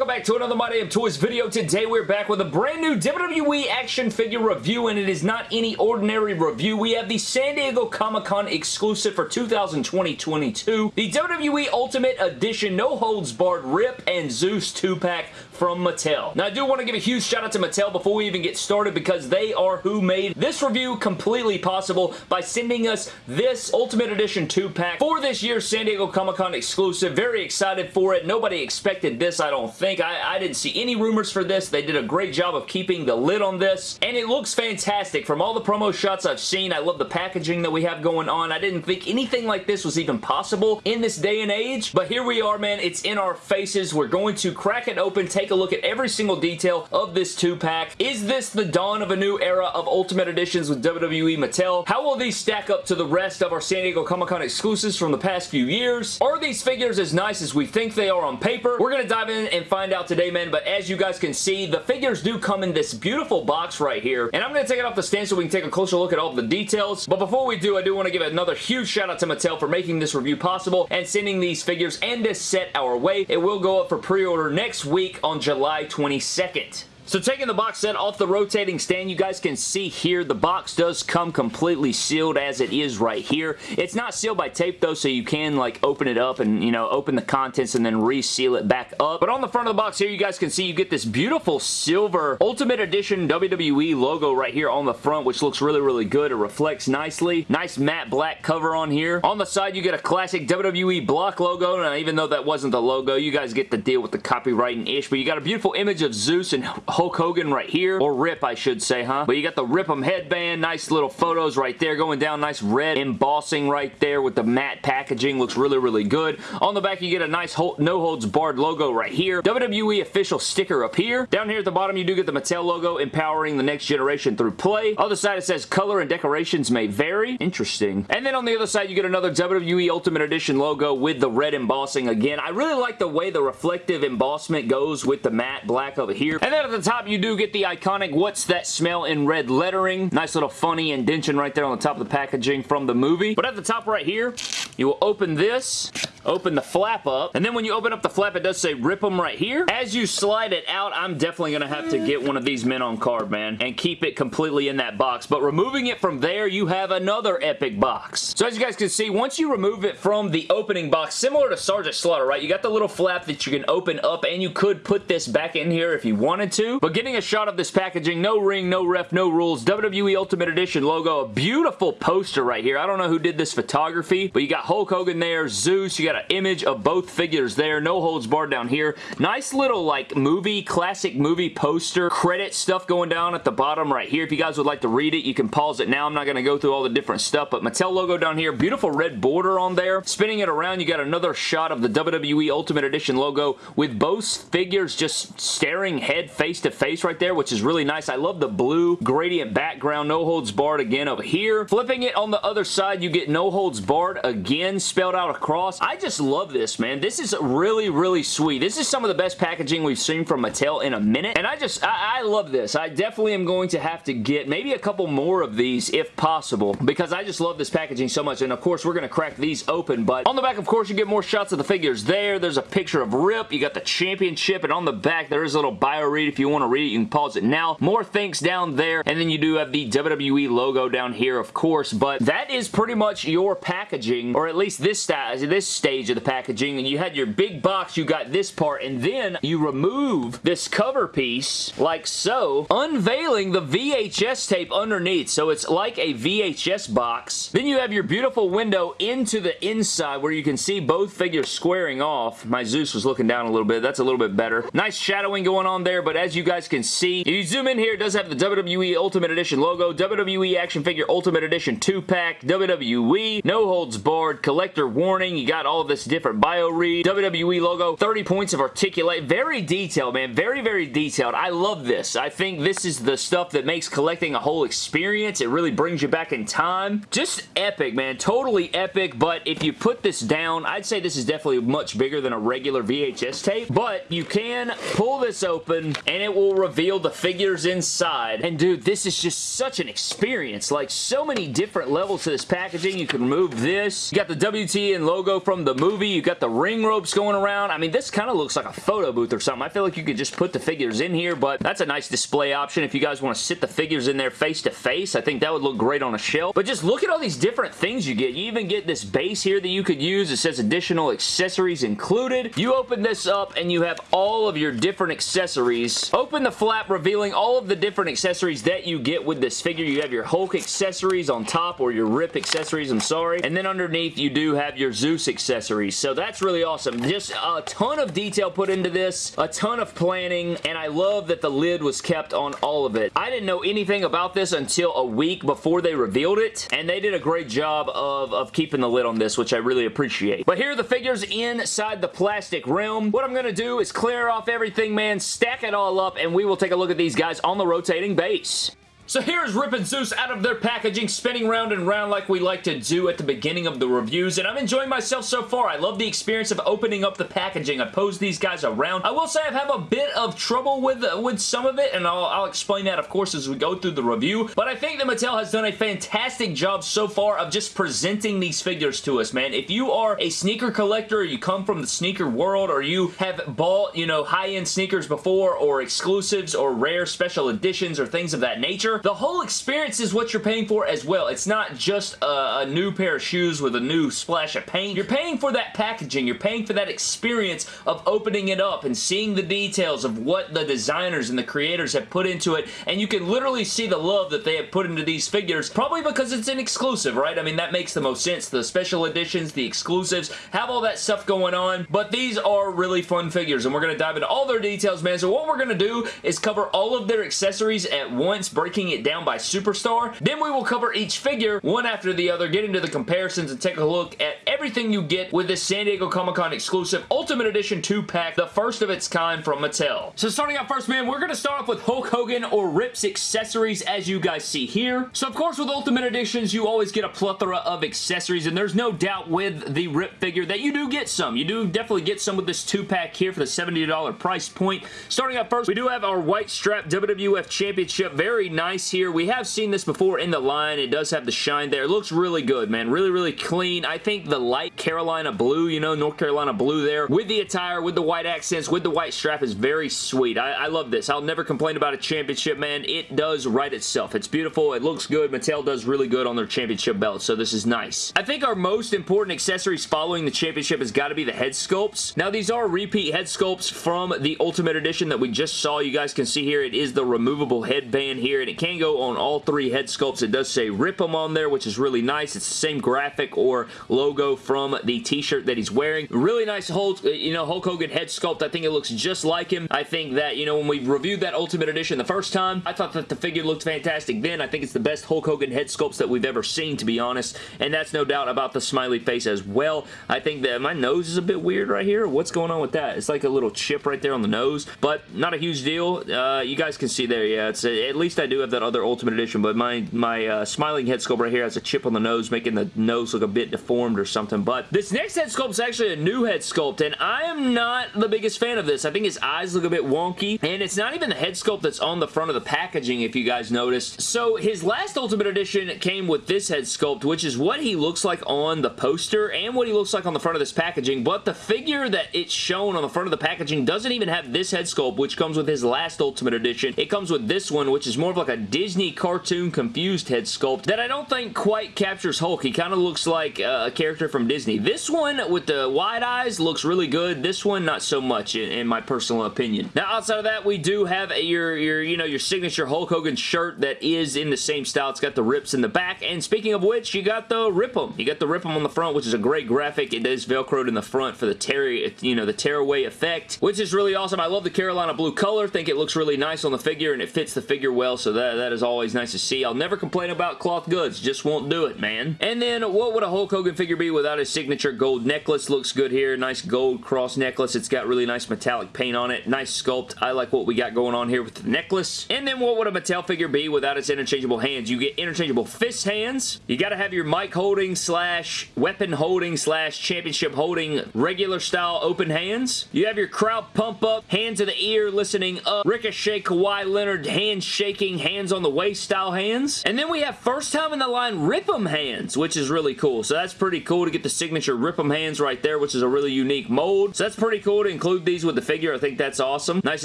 welcome back to another My Damn Toys video. Today we're back with a brand new WWE action figure review and it is not any ordinary review. We have the San Diego Comic-Con exclusive for 2020-22, the WWE Ultimate Edition No Holds Barred Rip and Zeus 2-pack from Mattel. Now I do want to give a huge shout out to Mattel before we even get started because they are who made this review completely possible by sending us this Ultimate Edition 2-pack for this year's San Diego Comic-Con exclusive. Very excited for it. Nobody expected this, I don't think. I, I didn't see any rumors for this. They did a great job of keeping the lid on this, and it looks fantastic. From all the promo shots I've seen, I love the packaging that we have going on. I didn't think anything like this was even possible in this day and age, but here we are, man. It's in our faces. We're going to crack it open, take a look at every single detail of this two-pack. Is this the dawn of a new era of Ultimate Editions with WWE Mattel? How will these stack up to the rest of our San Diego Comic-Con exclusives from the past few years? Are these figures as nice as we think they are on paper? We're going to dive in and find out today, man, but as you guys can see, the figures do come in this beautiful box right here, and I'm going to take it off the stand so we can take a closer look at all the details, but before we do, I do want to give another huge shout out to Mattel for making this review possible and sending these figures and this set our way. It will go up for pre-order next week on July 22nd. So taking the box set off the rotating stand, you guys can see here the box does come completely sealed as it is right here. It's not sealed by tape though, so you can like open it up and, you know, open the contents and then reseal it back up. But on the front of the box here, you guys can see you get this beautiful silver Ultimate Edition WWE logo right here on the front, which looks really, really good. It reflects nicely. Nice matte black cover on here. On the side, you get a classic WWE block logo. Now, even though that wasn't the logo, you guys get the deal with the copywriting-ish, but you got a beautiful image of Zeus and Hulk Hogan right here, or Rip I should say, huh? But you got the Rip'em headband, nice little photos right there going down, nice red embossing right there with the matte packaging, looks really, really good. On the back you get a nice no holds barred logo right here, WWE official sticker up here. Down here at the bottom you do get the Mattel logo, empowering the next generation through play. Other side it says color and decorations may vary. Interesting. And then on the other side you get another WWE Ultimate Edition logo with the red embossing again. I really like the way the reflective embossment goes with the matte black over here. And then at the top you do get the iconic What's That Smell in red lettering. Nice little funny indention right there on the top of the packaging from the movie. But at the top right here, you will open this open the flap up, and then when you open up the flap, it does say rip them right here. As you slide it out, I'm definitely going to have to get one of these men on card, man, and keep it completely in that box. But removing it from there, you have another epic box. So as you guys can see, once you remove it from the opening box, similar to Sergeant Slaughter, right? You got the little flap that you can open up, and you could put this back in here if you wanted to. But getting a shot of this packaging, no ring, no ref, no rules, WWE Ultimate Edition logo, a beautiful poster right here. I don't know who did this photography, but you got Hulk Hogan there, Zeus, you got an image of both figures there. No holds barred down here. Nice little like movie, classic movie poster credit stuff going down at the bottom right here. If you guys would like to read it, you can pause it now. I'm not going to go through all the different stuff, but Mattel logo down here. Beautiful red border on there. Spinning it around, you got another shot of the WWE Ultimate Edition logo with both figures just staring head face to face right there, which is really nice. I love the blue gradient background. No holds barred again over here. Flipping it on the other side, you get no holds barred again spelled out across. I just love this, man. This is really, really sweet. This is some of the best packaging we've seen from Mattel in a minute, and I just, I, I love this. I definitely am going to have to get maybe a couple more of these if possible, because I just love this packaging so much, and of course, we're going to crack these open, but on the back, of course, you get more shots of the figures there. There's a picture of Rip. You got the championship, and on the back, there is a little bio read. If you want to read it, you can pause it now. More thanks down there, and then you do have the WWE logo down here, of course, but that is pretty much your packaging, or at least this, this stage of the packaging, and you had your big box, you got this part, and then you remove this cover piece like so, unveiling the VHS tape underneath. So it's like a VHS box. Then you have your beautiful window into the inside where you can see both figures squaring off. My Zeus was looking down a little bit. That's a little bit better. Nice shadowing going on there, but as you guys can see, if you zoom in here, it does have the WWE Ultimate Edition logo, WWE Action Figure Ultimate Edition 2-pack, WWE, no holds barred, collector warning. You got all this different bio read, WWE logo, 30 points of articulate. Very detailed, man. Very, very detailed. I love this. I think this is the stuff that makes collecting a whole experience. It really brings you back in time. Just epic, man. Totally epic, but if you put this down, I'd say this is definitely much bigger than a regular VHS tape, but you can pull this open, and it it will reveal the figures inside. And dude, this is just such an experience. Like, so many different levels to this packaging. You can remove this. You got the WTN logo from the movie. You got the ring ropes going around. I mean, this kind of looks like a photo booth or something. I feel like you could just put the figures in here, but that's a nice display option if you guys want to sit the figures in there face to face. I think that would look great on a shelf. But just look at all these different things you get. You even get this base here that you could use. It says additional accessories included. You open this up and you have all of your different accessories. Open the flap revealing all of the different accessories that you get with this figure. You have your Hulk accessories on top or your Rip accessories, I'm sorry. And then underneath you do have your Zeus accessories. So that's really awesome. Just a ton of detail put into this, a ton of planning, and I love that the lid was kept on all of it. I didn't know anything about this until a week before they revealed it, and they did a great job of, of keeping the lid on this, which I really appreciate. But here are the figures inside the plastic realm. What I'm going to do is clear off everything, man, stack it all up, and we will take a look at these guys on the rotating base. So here's Rip and Zeus out of their packaging, spinning round and round like we like to do at the beginning of the reviews, and I'm enjoying myself so far. I love the experience of opening up the packaging. I pose these guys around. I will say I've a bit of trouble with, uh, with some of it, and I'll, I'll explain that, of course, as we go through the review, but I think that Mattel has done a fantastic job so far of just presenting these figures to us, man. If you are a sneaker collector, or you come from the sneaker world, or you have bought, you know, high-end sneakers before, or exclusives, or rare special editions, or things of that nature, the whole experience is what you're paying for as well. It's not just a, a, new pair of shoes with a new splash of paint. You're paying for that packaging. You're paying for that experience of opening it up and seeing the details of what the designers and the creators have put into it, and you can literally see the love that they have put into these figures, probably because it's an exclusive, right? I mean, that makes the most sense. The special editions, the exclusives, have all that stuff going on, but these are really fun figures, and we're going to dive into all their details, man. So what we're going to do is cover all of their accessories at once, breaking it down by superstar. Then we will cover each figure one after the other, get into the comparisons, and take a look at everything you get with this San Diego Comic-Con exclusive Ultimate Edition 2-pack, the first of its kind from Mattel. So starting out first, man, we're going to start off with Hulk Hogan or Rip's accessories, as you guys see here. So, of course, with Ultimate Editions, you always get a plethora of accessories, and there's no doubt with the Rip figure that you do get some. You do definitely get some with this 2-pack here for the $70 price point. Starting out first, we do have our white strap WWF Championship. Very nice here. We have seen this before in the line. It does have the shine there. It looks really good, man. Really, really clean. I think the light Carolina blue, you know, North Carolina blue there, with the attire, with the white accents, with the white strap is very sweet. I, I love this. I'll never complain about a championship, man. It does right itself. It's beautiful. It looks good. Mattel does really good on their championship belt, so this is nice. I think our most important accessories following the championship has got to be the head sculpts. Now, these are repeat head sculpts from the Ultimate Edition that we just saw. You guys can see here, it is the removable headband here, and it can go on all three head sculpts. It does say rip them on there, which is really nice. It's the same graphic or logo from the t-shirt that he's wearing. Really nice Hulk, you know, Hulk Hogan head sculpt. I think it looks just like him. I think that, you know, when we reviewed that Ultimate Edition the first time, I thought that the figure looked fantastic then. I think it's the best Hulk Hogan head sculpts that we've ever seen, to be honest, and that's no doubt about the smiley face as well. I think that my nose is a bit weird right here. What's going on with that? It's like a little chip right there on the nose, but not a huge deal. Uh, you guys can see there, yeah, it's at least I do have that other Ultimate Edition, but my, my uh, smiling head sculpt right here has a chip on the nose, making the nose look a bit deformed or something, but this next head sculpt is actually a new head sculpt, and I am not the biggest fan of this. I think his eyes look a bit wonky, and it's not even the head sculpt that's on the front of the packaging, if you guys noticed. So his last Ultimate Edition came with this head sculpt, which is what he looks like on the poster and what he looks like on the front of this packaging, but the figure that it's shown on the front of the packaging doesn't even have this head sculpt, which comes with his last Ultimate Edition. It comes with this one, which is more of like a Disney cartoon confused head sculpt that I don't think quite captures Hulk. He kind of looks like uh, a character from Disney. This one with the wide eyes looks really good. This one, not so much in, in my personal opinion. Now, outside of that, we do have a, your, your, you know, your signature Hulk Hogan shirt that is in the same style. It's got the rips in the back, and speaking of which, you got the Rip 'em. You got the Rip 'em on the front, which is a great graphic. It is velcroed in the front for the tear, you know, the tearaway effect, which is really awesome. I love the Carolina blue color. think it looks really nice on the figure, and it fits the figure well, so that that, that is always nice to see. I'll never complain about cloth goods. Just won't do it, man. And then what would a Hulk Hogan figure be without his signature gold necklace? Looks good here. Nice gold cross necklace. It's got really nice metallic paint on it. Nice sculpt. I like what we got going on here with the necklace. And then what would a Mattel figure be without its interchangeable hands? You get interchangeable fist hands. You got to have your mic holding slash weapon holding slash championship holding regular style open hands. You have your crowd pump up, hands to the ear, listening up, Ricochet, Kawhi Leonard, hands shaking, hands on the waist style hands. And then we have first time in the line Rip 'em hands, which is really cool. So that's pretty cool to get the signature Rip 'em hands right there, which is a really unique mold. So that's pretty cool to include these with the figure. I think that's awesome. Nice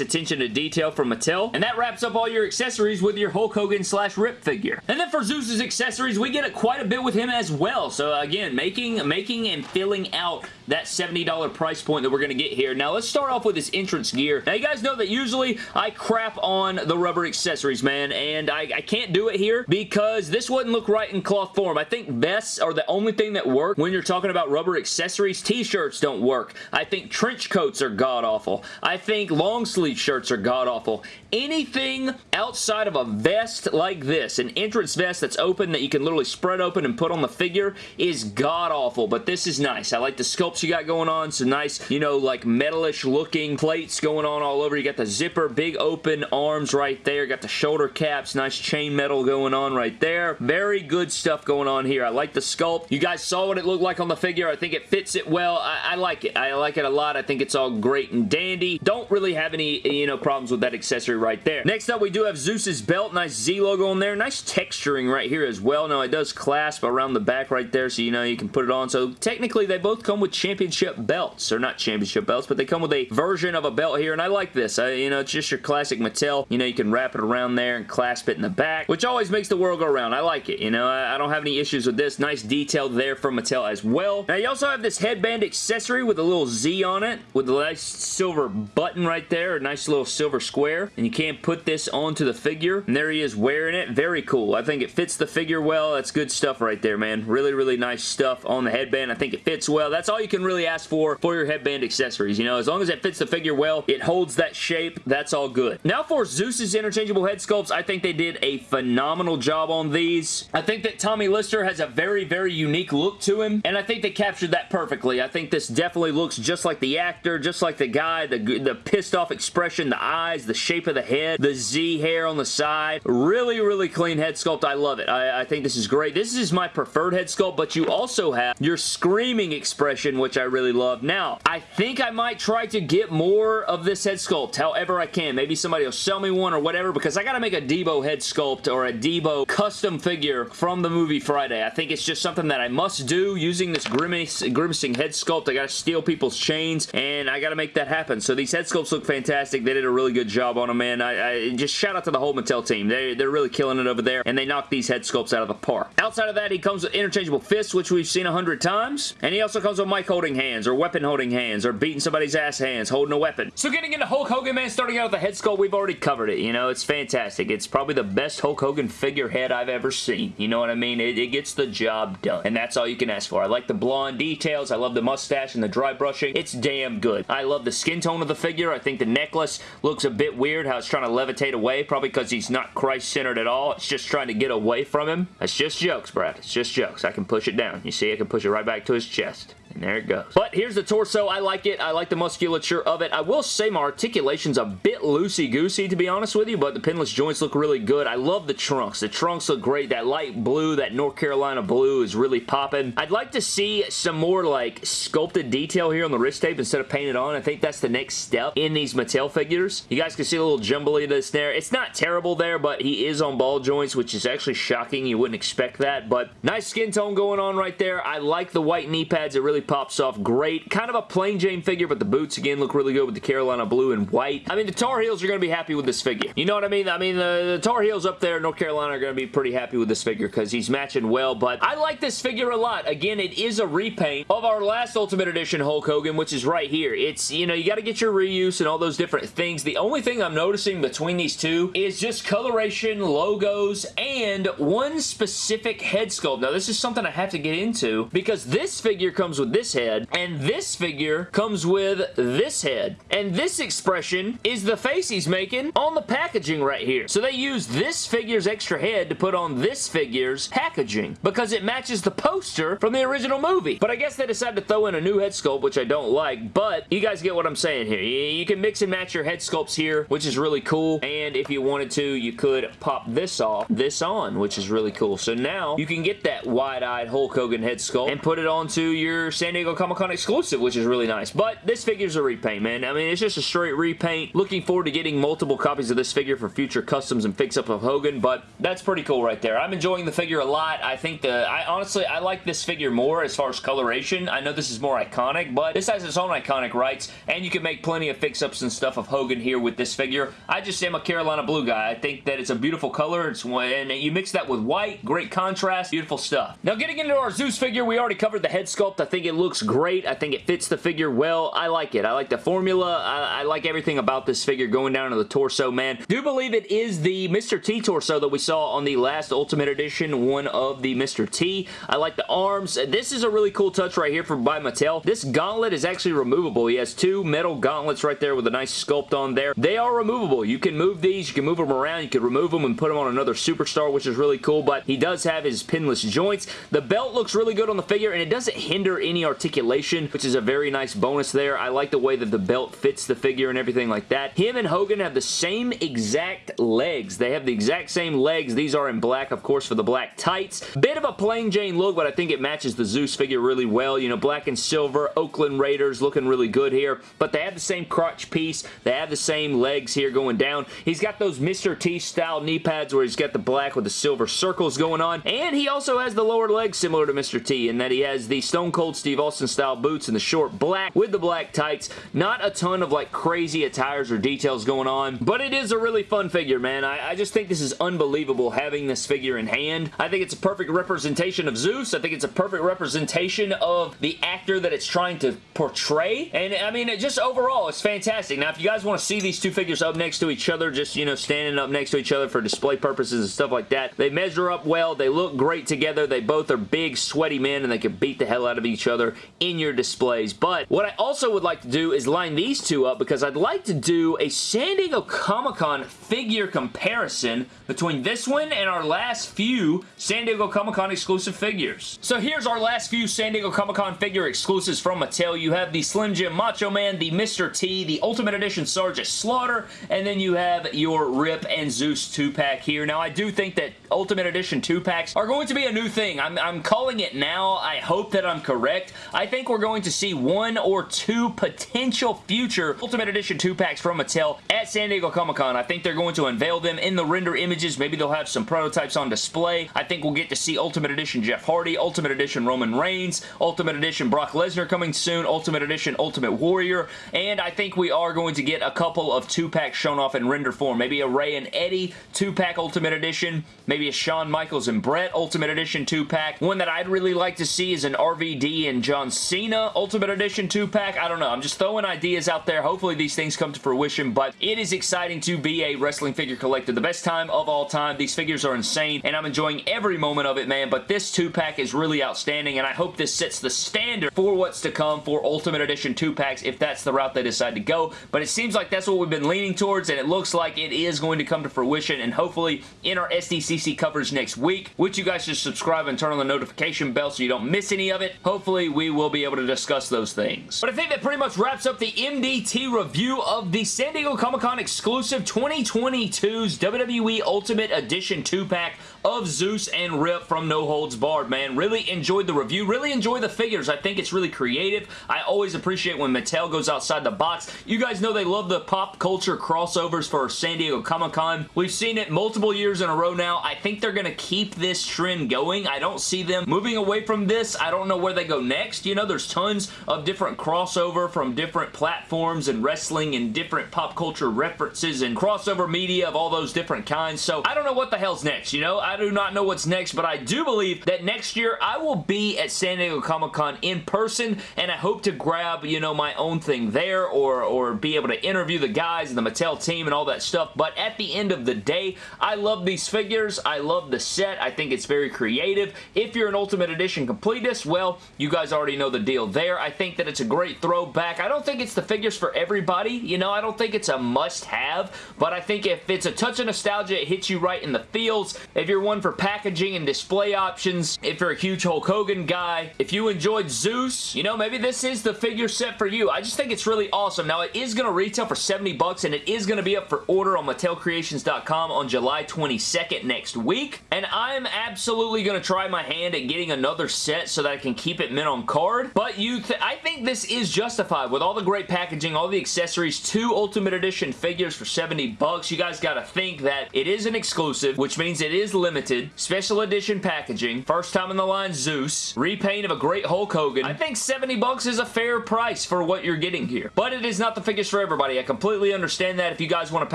attention to detail from Mattel. And that wraps up all your accessories with your Hulk Hogan slash Rip figure. And then for Zeus's accessories, we get it quite a bit with him as well. So again, making, making and filling out that $70 price point that we're going to get here. Now, let's start off with his entrance gear. Now, you guys know that usually I crap on the rubber accessories, man, and I, I can't do it here because this wouldn't look right in cloth form. I think vests are the only thing that work when you're talking about rubber accessories. T-shirts don't work. I think trench coats are god-awful. I think long sleeve shirts are god-awful. Anything outside of a vest like this, an entrance vest that's open that you can literally spread open and put on the figure is god-awful, but this is nice. I like the sculpts you got going on. Some nice, you know, like metalish looking plates going on all over. You got the zipper, big open arms right there. Got the shoulder caps, nice chain metal going on right there. Very good stuff going on here. I like the sculpt. You guys saw what it looked like on the figure. I think it fits it well. I, I like it. I like it a lot. I think it's all great and dandy. Don't really have any, you know, problems with that accessory right there. Next up, we do have Zeus's belt. Nice Z logo on there. Nice texturing right here as well. Now, it does clasp around the back right there, so you know you can put it on. So, technically, they both come with championship belts. Or not championship belts, but they come with a version of a belt here, and I like this. I, you know, it's just your classic Mattel. You know, you can wrap it around there and clasp it in the back, which always makes the world go around. I like it. You know, I, I don't have any issues with this. Nice detail there from Mattel as well. Now, you also have this headband accessory with a little Z on it, with a nice silver button right there, a nice little silver square, and you can't put this onto the figure, and there he is wearing it. Very cool. I think it fits the figure well. That's good stuff right there, man. Really, really nice stuff on the headband. I think it fits well. That's all you can really ask for for your headband accessories. You know, as long as it fits the figure well, it holds that shape, that's all good. Now for Zeus's interchangeable head sculpts, I think they did a phenomenal job on these. I think that Tommy Lister has a very, very unique look to him, and I think they captured that perfectly. I think this definitely looks just like the actor, just like the guy, the, the pissed off expression, the eyes, the shape of the head, the Z hair on the side. Really, really clean head sculpt. I love it. I, I think this is great. This is my preferred head sculpt, but you also have your screaming expression, which I really love. Now, I think I might try to get more of this head sculpt however I can. Maybe somebody will sell me one or whatever because I got to make a Debo head sculpt or a Debo custom figure from the movie Friday. I think it's just something that I must do using this grimace, grimacing head sculpt. I got to steal people's chains and I got to make that happen. So these head sculpts look fantastic. They did a really good job on them, man. I, I just shout out to the whole Mattel team. They, they're really killing it over there and they knock these head sculpts out of the park. Outside of that, he comes with interchangeable fists, which we've seen a hundred times. And he also comes with mic holding hands or weapon holding hands or beating somebody's ass hands holding a weapon. So getting into Hulk Hogan, man, starting out with the head sculpt, we've already covered it. You know, it's fantastic. It's probably the best Hulk Hogan figurehead I've ever seen. You know what I mean? It, it gets the job done. And that's all you can ask for. I like the blonde details. I love the mustache and the dry brushing. It's damn good. I love the skin tone of the figure. I think the necklace looks a bit weird how it's trying to levitate away, probably because he's not Christ-centered at all. It's just trying to get away from him. That's just jokes, Brad. It's just jokes. I can push it down. You see, I can push it right back to his chest. And there it goes. But here's the torso. I like it. I like the musculature of it. I will say my articulation's a bit loosey-goosey, to be honest with you, but the pinless joints look really good. I love the trunks. The trunks look great. That light blue, that North Carolina blue is really popping. I'd like to see some more, like, sculpted detail here on the wrist tape instead of painted on. I think that's the next step in these Mattel figures. You guys can see a little jumbliness there. It's not terrible there, but he is on ball joints, which is actually shocking. You wouldn't expect that, but nice skin tone going on right there. I like the white knee pads. It really pops off great. Kind of a plain Jane figure, but the boots, again, look really good with the Carolina blue and white. I mean, the Tar Heels are going to be happy with this figure. You know what I mean? I mean, the, the Tar Heels up there in North Carolina are going to be pretty happy with this figure because he's matching well, but I like this figure a lot. Again, it is a repaint of our last Ultimate Edition Hulk Hogan, which is right here. It's, you know, you got to get your reuse and all those different things. The only thing I'm noticing between these two is just coloration, logos, and one specific head sculpt. Now, this is something I have to get into because this figure comes with this head, and this figure comes with this head. And this expression is the face he's making on the packaging right here. So they use this figure's extra head to put on this figure's packaging because it matches the poster from the original movie. But I guess they decided to throw in a new head sculpt, which I don't like, but you guys get what I'm saying here. You can mix and match your head sculpts here, which is really cool, and if you wanted to, you could pop this off, this on, which is really cool. So now you can get that wide-eyed Hulk Hogan head sculpt and put it onto your San Diego Comic-Con exclusive, which is really nice. But this figure's a repaint, man. I mean, it's just a straight repaint. Looking forward to getting multiple copies of this figure for future customs and fix-up of Hogan, but that's pretty cool right there. I'm enjoying the figure a lot. I think the... I honestly, I like this figure more as far as coloration. I know this is more iconic, but this has its own iconic rights, and you can make plenty of fix-ups and stuff of Hogan here with this figure. I just am a Carolina Blue guy. I think that it's a beautiful color, it's and you mix that with white, great contrast, beautiful stuff. Now getting into our Zeus figure, we already covered the head sculpt. I think it looks great. I think it fits the figure well. I like it. I like the formula. I, I like everything about this figure going down to the torso, man. Do believe it is the Mr. T torso that we saw on the last Ultimate Edition, one of the Mr. T. I like the arms. This is a really cool touch right here from by Mattel. This gauntlet is actually removable. He has two metal gauntlets right there with a nice sculpt on there. They are removable. You can move these. You can move them around. You can remove them and put them on another superstar, which is really cool, but he does have his pinless joints. The belt looks really good on the figure, and it doesn't hinder any articulation, which is a very nice bonus there. I like the way that the belt fits the figure and everything like that. Him and Hogan have the same exact legs. They have the exact same legs. These are in black, of course, for the black tights. Bit of a plain Jane look, but I think it matches the Zeus figure really well. You know, black and silver, Oakland Raiders looking really good here, but they have the same crotch piece. They have the same legs here going down. He's got those Mr. T style knee pads where he's got the black with the silver circles going on, and he also has the lower legs similar to Mr. T in that he has the Stone Cold Steve Austin style boots and the short black with the black tights. Not a ton of like crazy attires or details going on, but it is a really fun figure, man. I, I just think this is unbelievable having this figure in hand. I think it's a perfect representation of Zeus. I think it's a perfect representation of the actor that it's trying to portray, and I mean, it just overall, it's fantastic. Now, if you guys want to see these two figures up next to each other, just, you know, standing up next to each other for display purposes and stuff like that, they measure up well. They look great together. They both are big, sweaty men, and they can beat the hell out of each other in your displays. But what I also would like to do is line these two up because I'd like to do a San Diego Comic-Con figure comparison between this one and our last few San Diego Comic-Con exclusive figures. So here's our last few San Diego Comic-Con figure exclusives from Mattel. You have the Slim Jim Macho Man, the Mr. T, the Ultimate Edition Sergeant Slaughter, and then you have your Rip and Zeus 2-pack here. Now, I do think that Ultimate Edition 2-packs are going to be a new thing. I'm, I'm calling it now. I hope that I'm correct. I think we're going to see one or two potential future Ultimate Edition 2-packs from Mattel at San Diego Comic-Con. I think they're going to unveil them in the render images. Maybe they'll have some prototypes on display. I think we'll get to see Ultimate Edition Jeff Hardy, Ultimate Edition Roman Reigns, Ultimate Edition Brock Lesnar coming soon, Ultimate Edition Ultimate Warrior, and I think we are going to get a couple of 2-packs shown off in render form. Maybe a Rey and Eddie 2-pack Ultimate Edition, maybe a Shawn Michaels and Bret Ultimate Edition 2-pack. One that I'd really like to see is an RVD and John Cena Ultimate Edition 2-pack. I don't know. I'm just throwing ideas out there. Hopefully these things come to fruition, but it is exciting to be a wrestling figure collector. The best time of all time. These figures are insane, and I'm enjoying every moment of it, man, but this 2-pack is really outstanding, and I hope this sets the standard for what's to come for Ultimate Edition 2-packs if that's the route they decide to go, but it seems like that's what we've been leaning towards, and it looks like it is going to come to fruition, and hopefully in our SDCC coverage next week, which you guys should subscribe and turn on the notification bell so you don't miss any of it, hopefully we will be able to discuss those things. But I think that pretty much wraps up the MDT review of the San Diego Comic-Con exclusive 2022's WWE Ultimate Edition 2-pack of Zeus and Rip from No Holds Barred, man. Really enjoyed the review. Really enjoy the figures. I think it's really creative. I always appreciate when Mattel goes outside the box. You guys know they love the pop culture crossovers for San Diego Comic-Con. We've seen it multiple years in a row now. I think they're going to keep this trend going. I don't see them moving away from this. I don't know where they go next. You know, there's tons of different crossover from different platforms and wrestling and different pop culture references and crossover media of all those different kinds. So I don't know what the hell's next, you know? I do not know what's next, but I do believe that next year I will be at San Diego Comic-Con in person, and I hope to grab, you know, my own thing there or, or be able to interview the guys and the Mattel team and all that stuff, but at the end of the day, I love these figures. I love the set. I think it's very creative. If you're an Ultimate Edition completist, well, you guys already know the deal there. I think that it's a great throwback. I don't think it's the figures for everybody. You know, I don't think it's a must-have, but I think if it's a touch of nostalgia, it hits you right in the feels. If you're one for packaging and display options, if you're a huge Hulk Hogan guy, if you enjoyed Zeus, you know, maybe this is the figure set for you. I just think it's really awesome. Now, it is going to retail for 70 bucks, and it is going to be up for order on MattelCreations.com on July 22nd next week, and I'm absolutely going to try my hand at getting another set so that I can keep it mint on card, but you, th I think this is justified with all the great packaging, all the accessories, two Ultimate Edition figures for 70 bucks. You guys got to think that it is an exclusive, which means it is limited, special edition packaging, first time in the line Zeus, repaint of a great Hulk Hogan. I think 70 bucks is a fair price for what you're getting here, but it is not the figures for everybody. I completely understand that. If you guys want to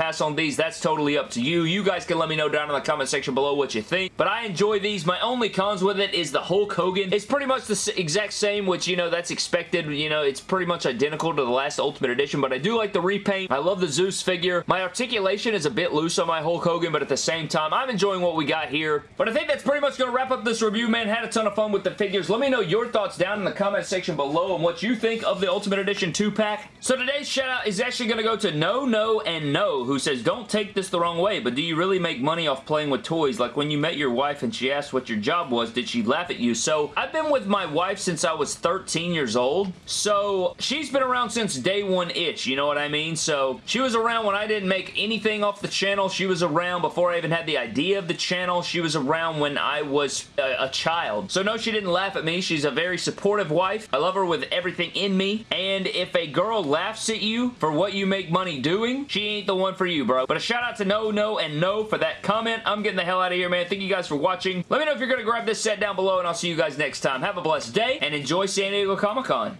pass on these, that's totally up to you. You guys can let me know down in the comment section below what you think, but I enjoy these. My only cons with it is the Hulk Hogan. It's pretty much the exact same, which, you know, that's expected. You know, it's pretty much identical to the last Ultimate Edition, but I do like the repaint. I love the Zeus figure. My articulation is a bit loose on my Hulk Hogan, but at the same time, I'm enjoying what we got here. But I think that's pretty much going to wrap up this review, man. Had a ton of fun with the figures. Let me know your thoughts down in the comment section below and what you think of the Ultimate Edition 2-pack. So today's shout out is actually going to go to No, No, and No, who says, don't take this the wrong way, but do you really make money off playing with toys? Like when you met your wife and she asked what your job was, did she laugh at you? So I've been with my wife since I was 13 years old. So she's been around since day one-ish, you know what I mean? So she was around when I didn't make anything off the channel. She was around before I even had the idea of the channel. She was around when I was a, a child. So no, she didn't laugh at me. She's a very supportive wife. I love her with everything in me. And if a girl laughs at you for what you make money doing, she ain't the one for you, bro. But a shout out to No, No, and No for that comment. I'm getting the hell out of here, man. Thank you guys for watching. Let me know if you're going to grab this set down below, and I'll see you guys next time. Have a blessed day, and enjoy San Diego Comic-Con.